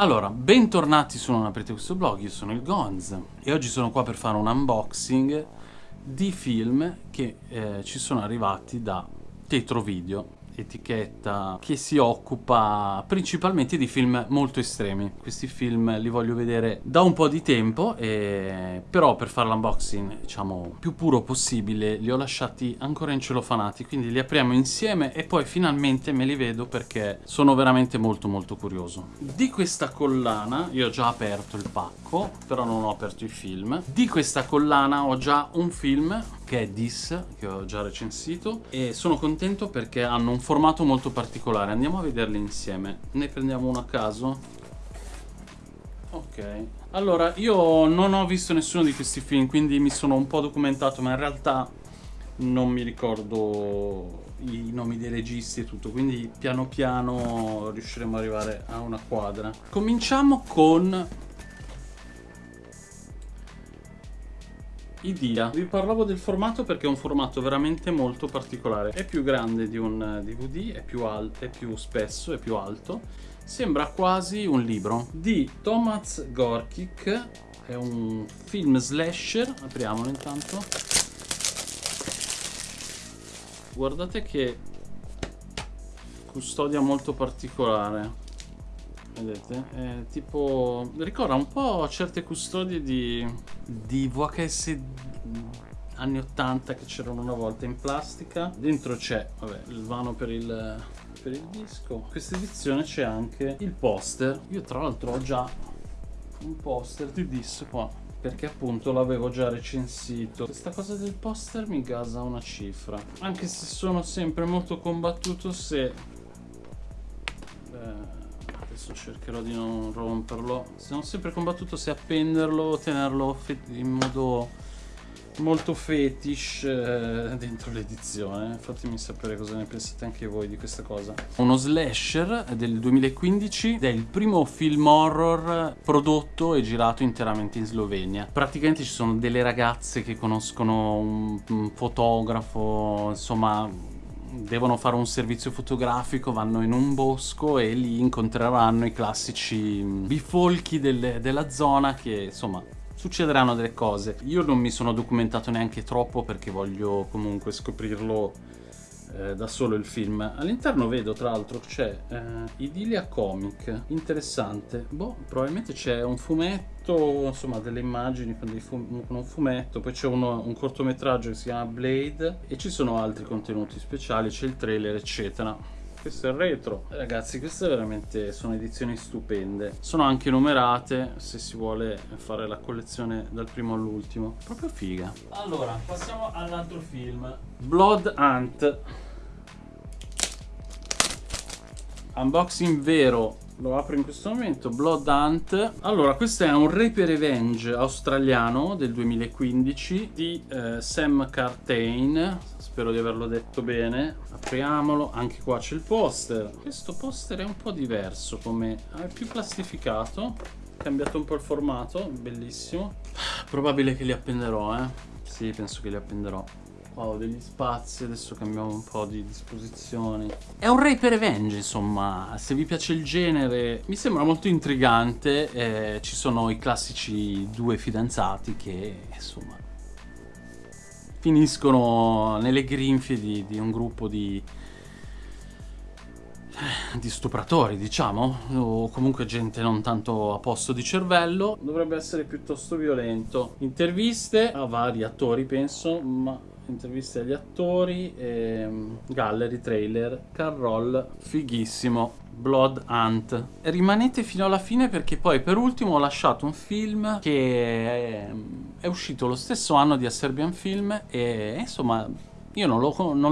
Allora, bentornati su Non aprite questo blog, io sono il Gonz e oggi sono qua per fare un unboxing di film che eh, ci sono arrivati da Tetro Video etichetta che si occupa principalmente di film molto estremi. Questi film li voglio vedere da un po' di tempo, e... però per fare l'unboxing, diciamo, più puro possibile, li ho lasciati ancora in celofanati, quindi li apriamo insieme e poi finalmente me li vedo perché sono veramente molto molto curioso. Di questa collana, io ho già aperto il pacco, però non ho aperto i film. Di questa collana ho già un film che che ho già recensito, e sono contento perché hanno un formato molto particolare. Andiamo a vederli insieme. Ne prendiamo uno a caso. Ok. Allora, io non ho visto nessuno di questi film, quindi mi sono un po' documentato, ma in realtà non mi ricordo i nomi dei registi e tutto, quindi piano piano riusciremo ad arrivare a una quadra. Cominciamo con Idia. Vi parlavo del formato perché è un formato veramente molto particolare. È più grande di un DVD, è più alto, è più spesso, è più alto. Sembra quasi un libro. Di Tomasz Gorkik, è un film slasher. Apriamolo intanto. Guardate che custodia molto particolare vedete è tipo ricorda un po' certe custodie di, di VHS anni 80 che c'erano una volta in plastica. Dentro c'è il vano per il, per il disco. Questa edizione c'è anche il poster. Io tra l'altro ho già un poster di Dis qua perché appunto l'avevo già recensito. Questa cosa del poster mi gasa una cifra. Anche se sono sempre molto combattuto se eh, adesso cercherò di non romperlo. Sono sempre combattuto se appenderlo o tenerlo in modo molto fetish eh, dentro l'edizione. Fatemi sapere cosa ne pensate anche voi di questa cosa. Uno slasher del 2015 ed è il primo film horror prodotto e girato interamente in Slovenia. Praticamente ci sono delle ragazze che conoscono un, un fotografo insomma devono fare un servizio fotografico, vanno in un bosco e lì incontreranno i classici bifolchi del, della zona che insomma succederanno delle cose. Io non mi sono documentato neanche troppo perché voglio comunque scoprirlo eh, da solo il film. All'interno vedo tra l'altro c'è eh, Idilia Comic, interessante. Boh, probabilmente c'è un fumetto, insomma delle immagini con, fum con un fumetto, poi c'è un cortometraggio che si chiama Blade e ci sono altri contenuti speciali, c'è il trailer eccetera questo è il retro. Ragazzi queste veramente sono edizioni stupende. Sono anche numerate se si vuole fare la collezione dal primo all'ultimo. Proprio figa. Allora passiamo all'altro film. Blood Hunt. Unboxing vero. Lo apro in questo momento. Blood Hunt. Allora questo è un Rape Revenge australiano del 2015 di eh, Sam Cartain spero di averlo detto bene. Apriamolo. Anche qua c'è il poster. Questo poster è un po' diverso come è più plastificato cambiato un po' il formato. Bellissimo. Probabile che li appenderò eh. Sì penso che li appenderò. Wow, degli spazi, adesso cambiamo un po' di disposizioni. È un Ray per Revenge, insomma, se vi piace il genere, mi sembra molto intrigante. Eh, ci sono i classici due fidanzati che, insomma, finiscono nelle grinfie di, di un gruppo di di stupratori, diciamo, o comunque gente non tanto a posto di cervello, dovrebbe essere piuttosto violento. Interviste a vari attori, penso, ma interviste agli attori, ehm, gallery, trailer, car roll, fighissimo, Blood Hunt. Rimanete fino alla fine perché poi per ultimo ho lasciato un film che è, è uscito lo stesso anno di A Serbian Film e insomma io non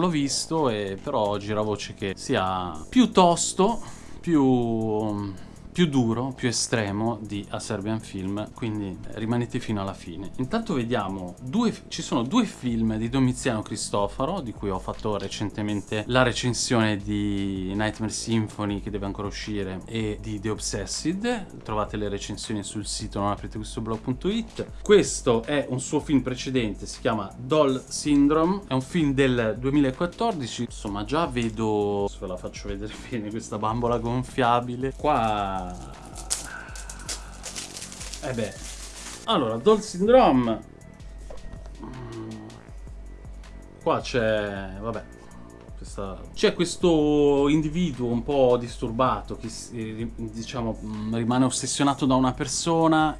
l'ho visto e però gira voce che sia piuttosto più più duro, più estremo di A Serbian Film, quindi rimanete fino alla fine. Intanto vediamo, due, ci sono due film di Domiziano Cristoforo, di cui ho fatto recentemente la recensione di Nightmare Symphony, che deve ancora uscire, e di The Obsessed. Trovate le recensioni sul sito non aprite questo è un suo film precedente, si chiama Doll Syndrome, è un film del 2014, insomma già vedo, ve la faccio vedere bene questa bambola gonfiabile. Qua Eh beh. Allora, Doll Syndrome. Qua c'è... vabbè. C'è questo individuo un po' disturbato che diciamo rimane ossessionato da una persona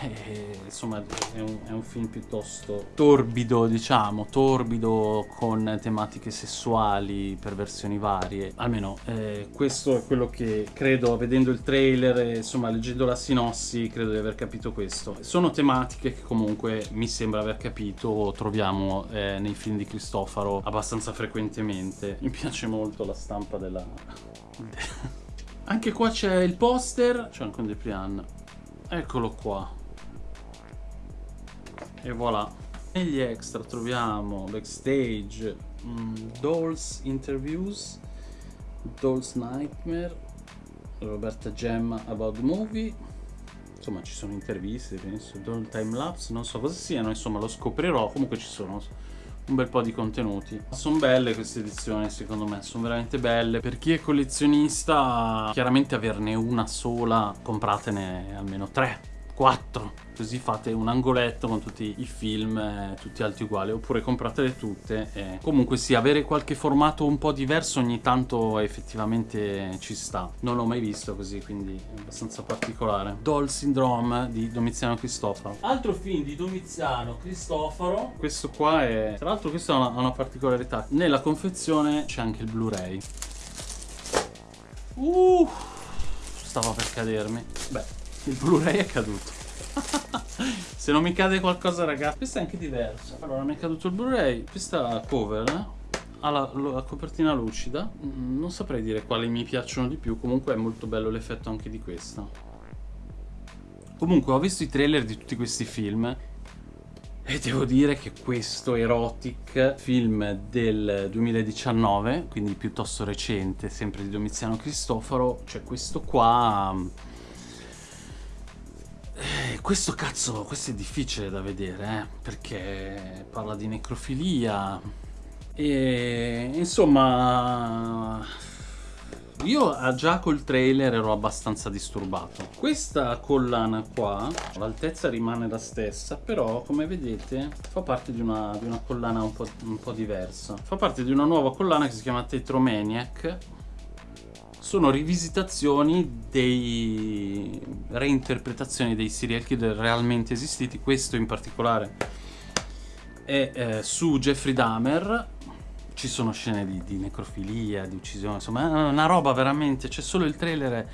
eh, insomma è un, è un, film piuttosto torbido diciamo torbido con tematiche sessuali perversioni varie. Almeno eh, questo è quello che credo vedendo il trailer insomma leggendo la sinossi credo di aver capito questo. Sono tematiche che comunque mi sembra aver capito troviamo eh, nei film di Cristofaro abbastanza frequentemente. Mi piace molto la stampa della anche qua c'è il poster. C'è anche un Deplian eccolo qua e voilà. Negli extra troviamo backstage, mm, Dolls Interviews, Dolls Nightmare, Roberta Gemma About the Movie, insomma ci sono interviste, penso, Doll Time Lapse, non so cosa siano, insomma lo scoprirò, comunque ci sono un bel po' di contenuti. Sono belle queste edizioni secondo me, sono veramente belle. Per chi è collezionista, chiaramente averne una sola, compratene almeno tre 4 così fate un angoletto con tutti i film eh, tutti alti uguali oppure compratele tutte e comunque sì avere qualche formato un po' diverso ogni tanto effettivamente ci sta. Non l'ho mai visto così quindi è abbastanza particolare. Doll Syndrome di Domiziano Cristoforo. Altro film di Domiziano Cristoforo. Questo qua è tra l'altro questa ha una, una particolarità. Nella confezione c'è anche il Blu-ray. Uh, stava per cadermi. Beh il Blu-ray è caduto. Se non mi cade qualcosa, ragazzi. Questa è anche diversa. Allora, mi è caduto il Blu-ray. Questa cover ha la, la, copertina lucida. Mm, non saprei dire quali mi piacciono di più. Comunque è molto bello l'effetto anche di questa. Comunque, ho visto i trailer di tutti questi film. E devo dire che questo Erotic, film del 2019, quindi piuttosto recente, sempre di Domiziano Cristoforo, cioè questo qua questo cazzo, questo è difficile da vedere, eh, perché parla di necrofilia e insomma io già col trailer ero abbastanza disturbato. Questa collana qua, l'altezza rimane la stessa, però come vedete fa parte di una, di una collana un po', un po' diversa. Fa parte di una nuova collana che si chiama Tetromaniac sono rivisitazioni dei reinterpretazioni dei serial killer realmente esistiti. Questo in particolare è eh, su Jeffrey Dahmer. Ci sono scene di, di, necrofilia, di uccisione insomma è una roba veramente c'è solo il trailer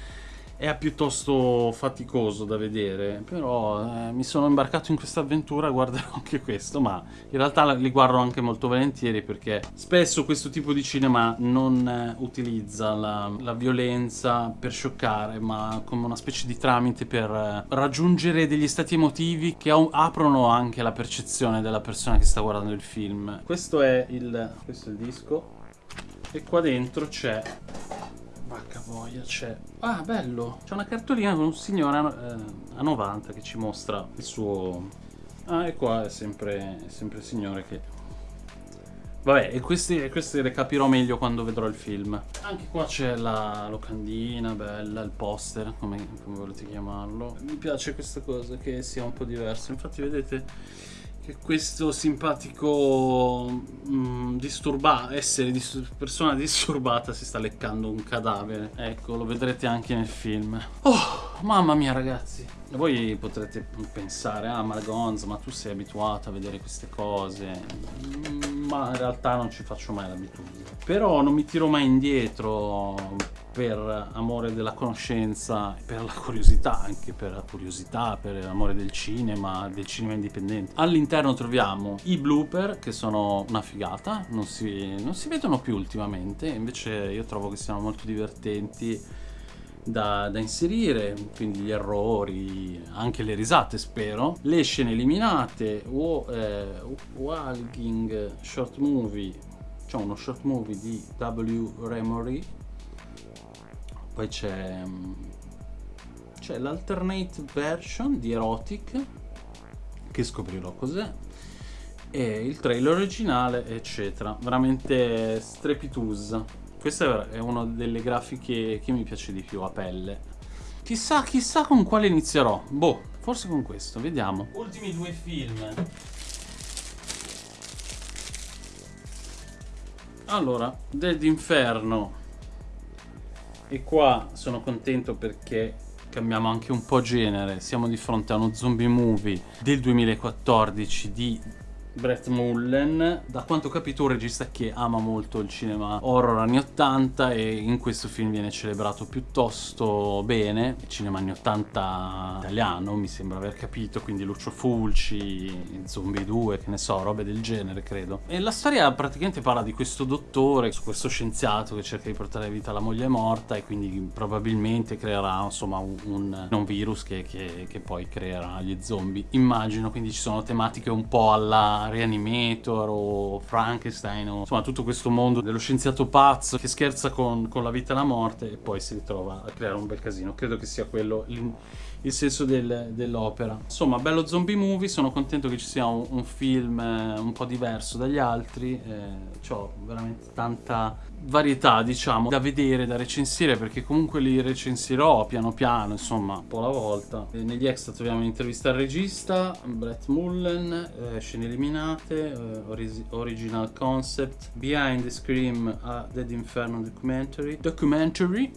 piuttosto faticoso da vedere, però eh, mi sono imbarcato in questa avventura, guarderò anche questo, ma in realtà li guardo anche molto volentieri perché spesso questo tipo di cinema non eh, utilizza la, la, violenza per scioccare, ma come una specie di tramite per eh, raggiungere degli stati emotivi che aprono anche la percezione della persona che sta guardando il film. Questo è il, questo è il disco e qua dentro c'è Vacca voglia, c'è... Ah, bello! C'è una cartolina con un signore a, eh, a 90 che ci mostra il suo... Ah, e qua è sempre, è sempre il signore che... Vabbè, e queste, queste le capirò meglio quando vedrò il film. Anche qua c'è la locandina, bella, il poster, come, come volete chiamarlo. Mi piace questa cosa, che sia un po' diverso. Infatti, vedete che questo simpatico mm, disturba essere dis persona disturbata si sta leccando un cadavere. Ecco lo vedrete anche nel film. Oh mamma mia ragazzi. Voi potrete pensare ah ma Gonz ma tu sei abituato a vedere queste cose. Mm, ma in realtà non ci faccio mai l'abitudine però non mi tiro mai indietro per amore della conoscenza, per la curiosità, anche per la curiosità, per l'amore del cinema, del cinema indipendente. All'interno troviamo i blooper, che sono una figata, non si, non si vedono più ultimamente, invece io trovo che siano molto divertenti da, da, inserire, quindi gli errori, anche le risate spero, le scene eliminate, o eh, Walking Short Movie, cioè uno short movie di W. Remory. Poi c'è c'è l'alternate version di Erotic che scoprirò cos'è e il trailer originale eccetera. Veramente strepitosa questa è una delle grafiche che mi piace di più a pelle chissà chissà con quale inizierò boh forse con questo, vediamo. Ultimi due film. Allora, Dead Inferno. E qua sono contento perché cambiamo anche un po' genere. Siamo di fronte a uno zombie movie del 2014 di Brett Mullen, da quanto ho capito un regista che ama molto il cinema horror anni 80 e in questo film viene celebrato piuttosto bene, il cinema anni 80 italiano mi sembra aver capito, quindi Lucio Fulci, Zombie 2, che ne so, robe del genere credo. E la storia praticamente parla di questo dottore, su questo scienziato che cerca di portare a vita la moglie morta e quindi probabilmente creerà insomma un, un, virus che, che, che poi creerà gli zombie, immagino, quindi ci sono tematiche un po' alla Reanimator o Frankenstein o insomma tutto questo mondo dello scienziato pazzo che scherza con, con la vita e la morte e poi si ritrova a creare un bel casino. Credo che sia quello il senso del, dell'opera. Insomma, bello zombie movie, sono contento che ci sia un, un film eh, un po' diverso dagli altri, eh, ho veramente tanta varietà, diciamo, da vedere, da recensire, perché comunque li recensirò piano piano, insomma, un po' alla volta. E negli extra troviamo un'intervista al regista, Brett Mullen, eh, scene eliminate, eh, orig original concept, Behind the Scream a Dead Inferno documentary, documentary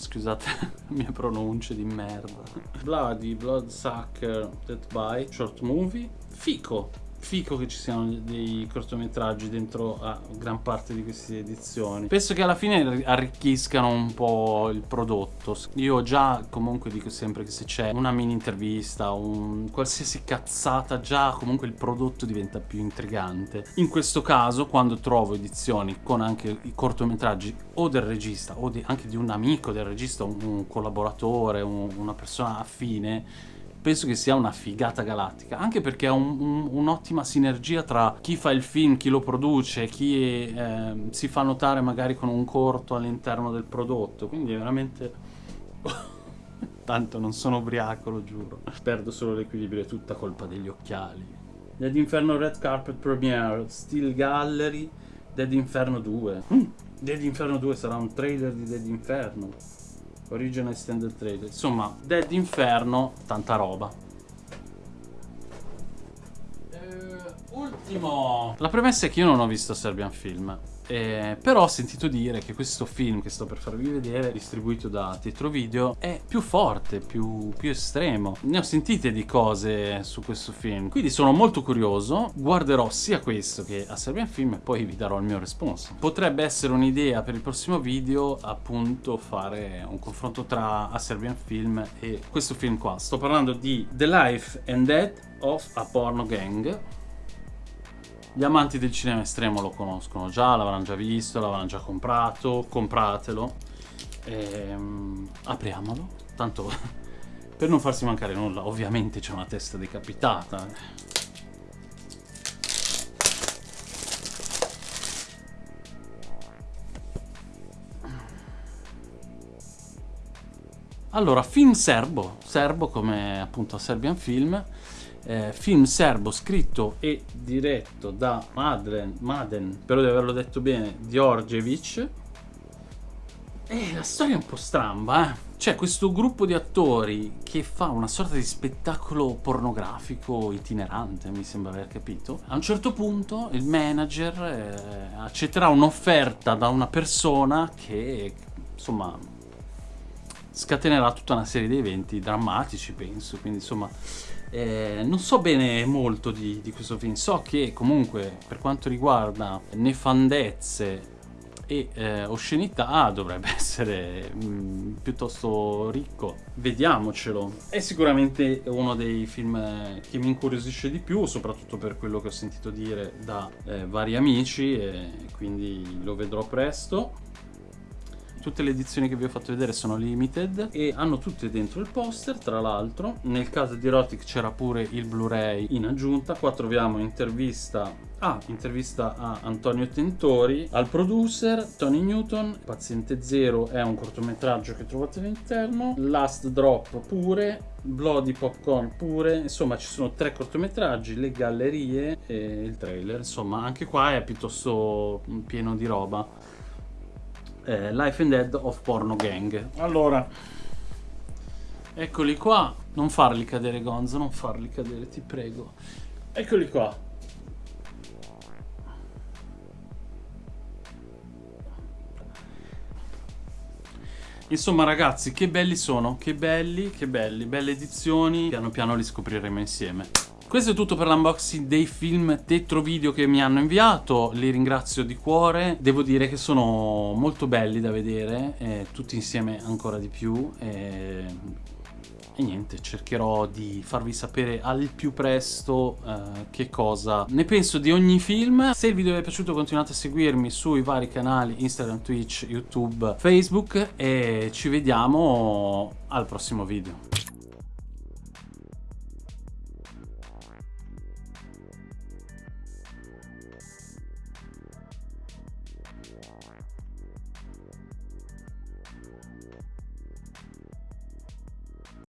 scusate le mie pronunce di merda. Bloody, Bloodsucker, Death by, short movie, Fico, fico che ci siano dei cortometraggi dentro a gran parte di queste edizioni. Penso che alla fine arricchiscano un po' il prodotto. Io già comunque dico sempre che se c'è una mini intervista, un qualsiasi cazzata, già comunque il prodotto diventa più intrigante. In questo caso, quando trovo edizioni con anche i cortometraggi o del regista o di, anche di un amico del regista, un, un collaboratore, un, una persona affine, penso che sia una figata galattica, anche perché è un'ottima un, un sinergia tra chi fa il film, chi lo produce, chi eh, si fa notare magari con un corto all'interno del prodotto, quindi è veramente... Tanto non sono ubriaco, lo giuro. Perdo solo l'equilibrio, è tutta colpa degli occhiali. Dead Inferno Red Carpet Premiere, Steel Gallery, Dead Inferno 2. Mm. Dead Inferno 2 sarà un trailer di Dead Inferno. Original Extended Trailer. Insomma, Dead Inferno, tanta roba. Uh, ultimo. La premessa è che io non ho visto Serbian Film. Eh, però ho sentito dire che questo film che sto per farvi vedere, distribuito da Tetro Video, è più forte, più, più estremo. Ne ho sentite di cose su questo film, quindi sono molto curioso. Guarderò sia questo che a Serbian Film e poi vi darò il mio responso. Potrebbe essere un'idea per il prossimo video, appunto, fare un confronto tra A Serbian Film e questo film qua. Sto parlando di The Life and Death of a Porno Gang gli amanti del cinema estremo lo conoscono già, l'avranno già visto, l'avranno già comprato, compratelo. Ehm, apriamolo, tanto per non farsi mancare nulla, ovviamente c'è una testa decapitata. Allora, film serbo, serbo come appunto Serbian Film, eh, film serbo scritto e diretto da Madlen, Maden, spero di averlo detto bene, Djordjevic. E la storia è un po' stramba, eh. C'è questo gruppo di attori che fa una sorta di spettacolo pornografico itinerante, mi sembra aver capito. A un certo punto il manager eh, accetterà un'offerta da una persona che, insomma, scatenerà tutta una serie di eventi drammatici, penso. Quindi, insomma, eh, non so bene molto di, di, questo film, so che comunque per quanto riguarda nefandezze e eh, oscenità dovrebbe essere mh, mm, piuttosto ricco. Vediamocelo. È sicuramente uno dei film che mi incuriosisce di più, soprattutto per quello che ho sentito dire da eh, vari amici, e quindi lo vedrò presto. Tutte le edizioni che vi ho fatto vedere sono limited e hanno tutte dentro il poster, tra l'altro. Nel caso di Erotic c'era pure il Blu-ray in aggiunta. Qua troviamo intervista Ah, intervista a Antonio Tentori, al producer Tony Newton, Paziente Zero è un cortometraggio che trovate all'interno, Last Drop pure, Bloody Popcorn pure, insomma ci sono tre cortometraggi, le gallerie e il trailer, insomma anche qua è piuttosto pieno di roba eh, Life and Dead of Porno Gang. Allora, Eccoli qua. Non farli cadere, Gonzo, non farli cadere, ti prego. Eccoli qua. Insomma ragazzi, che belli sono, che belli, che belli, belle edizioni, piano piano li scopriremo insieme. Questo è tutto per l'unboxing dei film tetro video che mi hanno inviato, li ringrazio di cuore, devo dire che sono molto belli da vedere, eh, tutti insieme ancora di più, eh, e niente, cercherò di farvi sapere al più presto eh, che cosa ne penso di ogni film. Se il video vi è piaciuto continuate a seguirmi sui vari canali Instagram, Twitch, YouTube, Facebook e ci vediamo al prossimo video.